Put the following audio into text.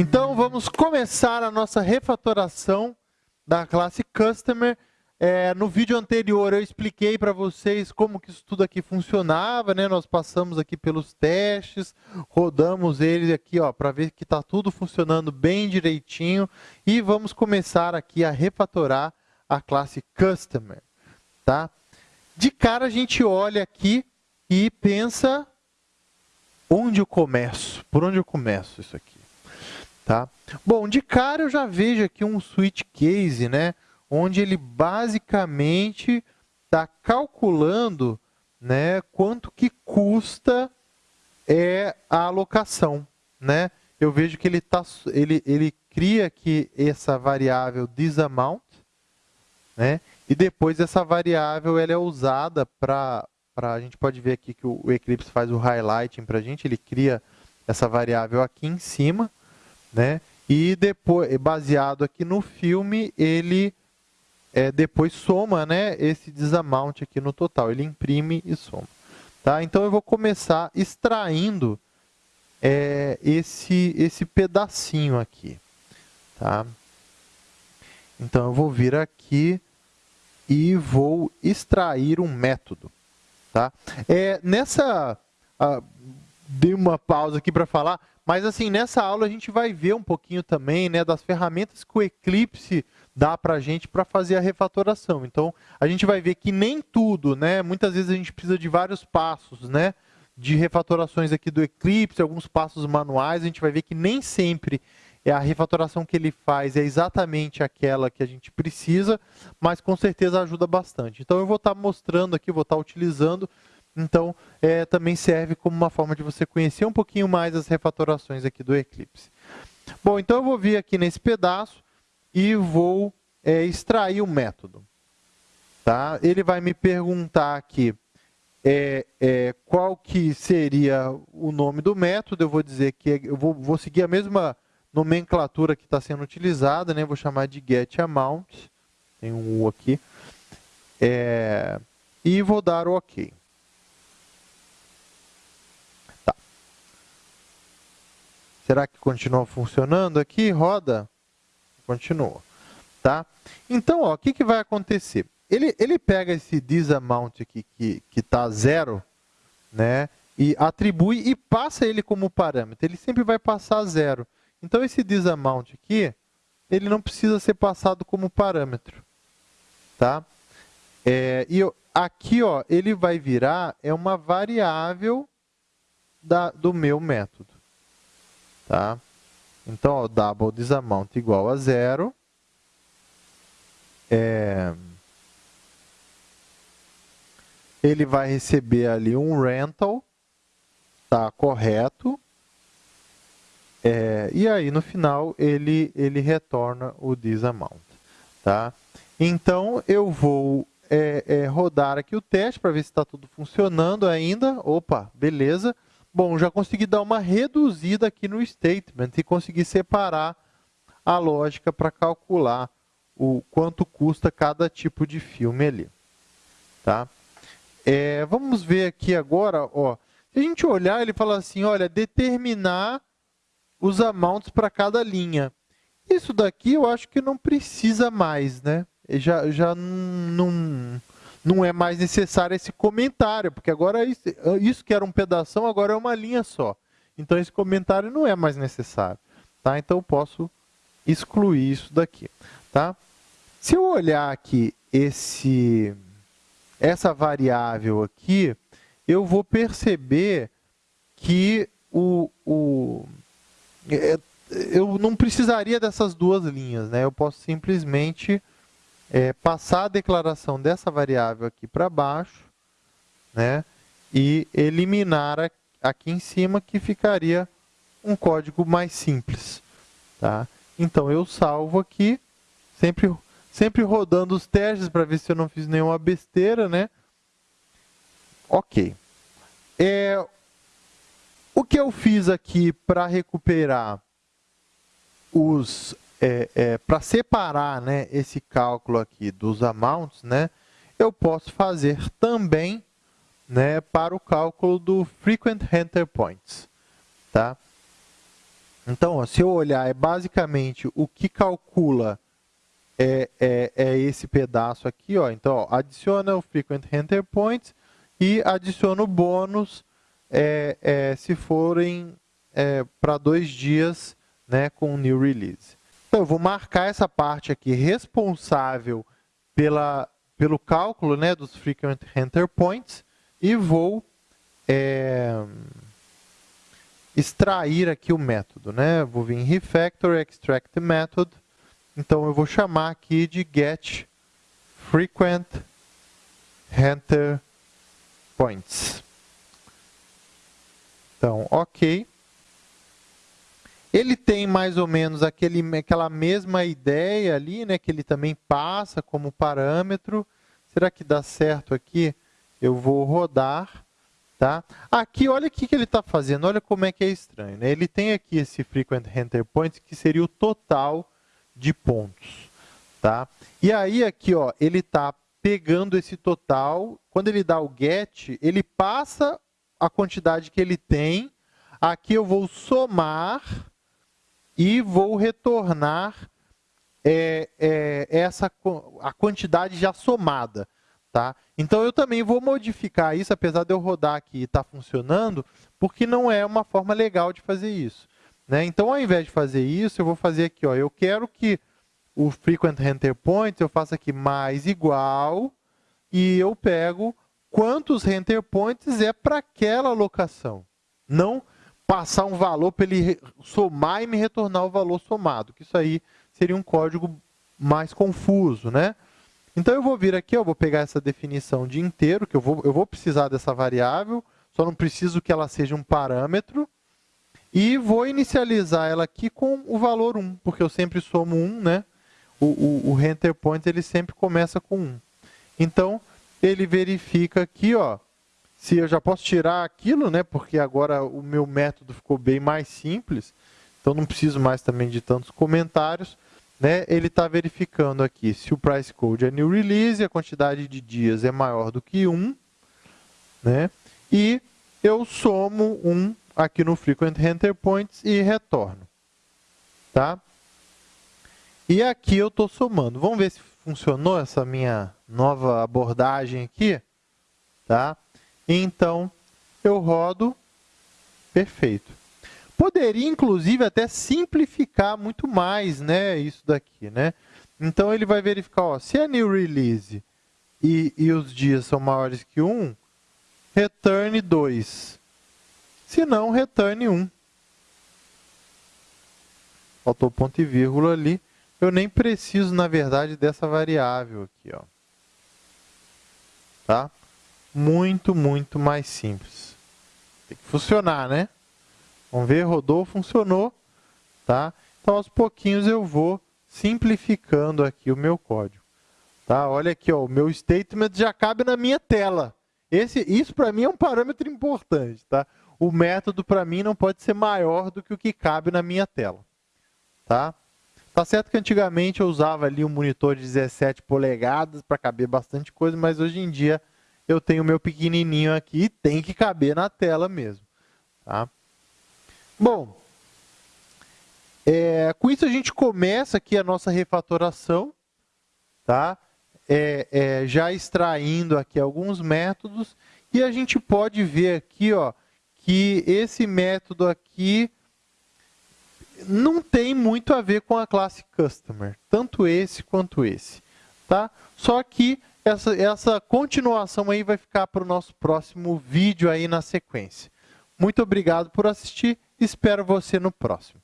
Então, vamos começar a nossa refatoração da classe Customer. É, no vídeo anterior, eu expliquei para vocês como que isso tudo aqui funcionava, né? Nós passamos aqui pelos testes, rodamos eles aqui, ó, para ver que está tudo funcionando bem direitinho. E vamos começar aqui a refatorar a classe Customer, tá? De cara, a gente olha aqui e pensa, onde eu começo? Por onde eu começo isso aqui? Tá? Bom, de cara eu já vejo aqui um switch case, né? onde ele basicamente está calculando né, quanto que custa é, a alocação. Né? Eu vejo que ele, tá, ele, ele cria aqui essa variável disamount, né? e depois essa variável ela é usada para... A gente pode ver aqui que o, o Eclipse faz o highlighting para a gente, ele cria essa variável aqui em cima, né? E depois, baseado aqui no filme, ele é, depois soma né, esse disamount aqui no total. Ele imprime e soma. Tá? Então, eu vou começar extraindo é, esse, esse pedacinho aqui. Tá? Então, eu vou vir aqui e vou extrair um método. Tá? É, nessa... Ah, dei uma pausa aqui para falar, mas assim, nessa aula a gente vai ver um pouquinho também né, das ferramentas que o Eclipse dá para a gente para fazer a refatoração. Então, a gente vai ver que nem tudo, né? Muitas vezes a gente precisa de vários passos, né? De refatorações aqui do Eclipse, alguns passos manuais, a gente vai ver que nem sempre é a refatoração que ele faz é exatamente aquela que a gente precisa, mas com certeza ajuda bastante. Então, eu vou estar tá mostrando aqui, vou estar tá utilizando então, é, também serve como uma forma de você conhecer um pouquinho mais as refatorações aqui do Eclipse. Bom, então eu vou vir aqui nesse pedaço e vou é, extrair o método. Tá? Ele vai me perguntar aqui é, é, qual que seria o nome do método. Eu vou dizer que é, eu vou, vou seguir a mesma nomenclatura que está sendo utilizada, né? vou chamar de getAmount, tem um U aqui, é, e vou dar o OK. Será que continua funcionando aqui? Roda? Continua. Tá? Então, o que, que vai acontecer? Ele, ele pega esse disamount aqui que está zero, né? E atribui e passa ele como parâmetro. Ele sempre vai passar zero. Então, esse disamount aqui, ele não precisa ser passado como parâmetro. Tá? É, e eu, aqui, ó, ele vai virar é uma variável da, do meu método. Tá? Então, ó, double disamount igual a zero. É... Ele vai receber ali um rental, tá correto. É, e aí, no final, ele, ele retorna o disamount. Tá? Então, eu vou é, é, rodar aqui o teste para ver se está tudo funcionando ainda. Opa, beleza. Bom, já consegui dar uma reduzida aqui no statement e consegui separar a lógica para calcular o quanto custa cada tipo de filme ali. Tá? É, vamos ver aqui agora, ó, se a gente olhar, ele fala assim, olha, determinar os amounts para cada linha. Isso daqui eu acho que não precisa mais, né? Já, já não, não é mais necessário esse comentário, porque agora isso, isso que era um pedaço, agora é uma linha só. Então, esse comentário não é mais necessário. Tá? Então, eu posso excluir isso daqui. Tá? Se eu olhar aqui esse, essa variável aqui, eu vou perceber que o, o, é, eu não precisaria dessas duas linhas. Né? Eu posso simplesmente é, passar a declaração dessa variável aqui para baixo né, e eliminar aqui em cima, que ficaria um código mais simples. Tá? Então, eu salvo aqui, sempre, sempre rodando os testes para ver se eu não fiz nenhuma besteira. Né? Ok. É, o que eu fiz aqui para recuperar os é, é, para separar né, esse cálculo aqui dos amounts, né, eu posso fazer também né, para o cálculo do frequent enter points. Tá? Então, ó, se eu olhar, é basicamente o que calcula é, é, é esse pedaço aqui. Ó. Então, ó, adiciona o frequent enter points e adiciona o bônus é, é se forem é, para dois dias né, com o new release. Então, eu vou marcar essa parte aqui responsável pela, pelo cálculo né, dos frequent enter points e vou é, extrair aqui o método. Né? Vou vir em refactor, extract method. Então, eu vou chamar aqui de get frequent enter points. Então, ok. Ele tem mais ou menos aquele, aquela mesma ideia ali, né, que ele também passa como parâmetro. Será que dá certo aqui? Eu vou rodar. Tá? Aqui, olha o que, que ele está fazendo, olha como é que é estranho. Né? Ele tem aqui esse frequent enter points, que seria o total de pontos. Tá? E aí, aqui, ó, ele está pegando esse total, quando ele dá o get, ele passa a quantidade que ele tem, aqui eu vou somar e vou retornar é, é, essa, a quantidade já somada. Tá? Então, eu também vou modificar isso, apesar de eu rodar aqui e estar tá funcionando, porque não é uma forma legal de fazer isso. Né? Então, ao invés de fazer isso, eu vou fazer aqui, ó, eu quero que o frequent enter point eu faço aqui mais igual e eu pego quantos enter points é para aquela locação. Não passar um valor para ele somar e me retornar o valor somado, que isso aí seria um código mais confuso, né? Então, eu vou vir aqui, eu vou pegar essa definição de inteiro, que eu vou, eu vou precisar dessa variável, só não preciso que ela seja um parâmetro, e vou inicializar ela aqui com o valor 1, porque eu sempre somo 1, né? O, o, o point ele sempre começa com 1. Então, ele verifica aqui, ó, se eu já posso tirar aquilo, né? Porque agora o meu método ficou bem mais simples, então não preciso mais também de tantos comentários né, ele está verificando aqui se o price code é new release, a quantidade de dias é maior do que 1, né, e eu somo 1 aqui no frequent enter points e retorno. Tá? E aqui eu estou somando. Vamos ver se funcionou essa minha nova abordagem aqui. Tá? Então, eu rodo, perfeito. Poderia, inclusive, até simplificar muito mais né, isso daqui. Né? Então, ele vai verificar, ó, se é new release e, e os dias são maiores que 1, return 2. Se não, return 1. Faltou ponto e vírgula ali. Eu nem preciso, na verdade, dessa variável aqui. Ó. Tá? Muito, muito mais simples. Tem que funcionar, né? Vamos ver, rodou, funcionou. Tá? Então, aos pouquinhos eu vou simplificando aqui o meu código. Tá? Olha aqui, ó, o meu statement já cabe na minha tela. Esse, isso, para mim, é um parâmetro importante. Tá? O método, para mim, não pode ser maior do que o que cabe na minha tela. Tá? Tá certo que antigamente eu usava ali um monitor de 17 polegadas para caber bastante coisa, mas hoje em dia eu tenho meu pequenininho aqui tem que caber na tela mesmo. Tá? Bom, é, com isso a gente começa aqui a nossa refatoração, tá? É, é, já extraindo aqui alguns métodos, e a gente pode ver aqui ó, que esse método aqui não tem muito a ver com a classe Customer, tanto esse quanto esse. Tá? Só que essa, essa continuação aí vai ficar para o nosso próximo vídeo aí na sequência. Muito obrigado por assistir Espero você no próximo.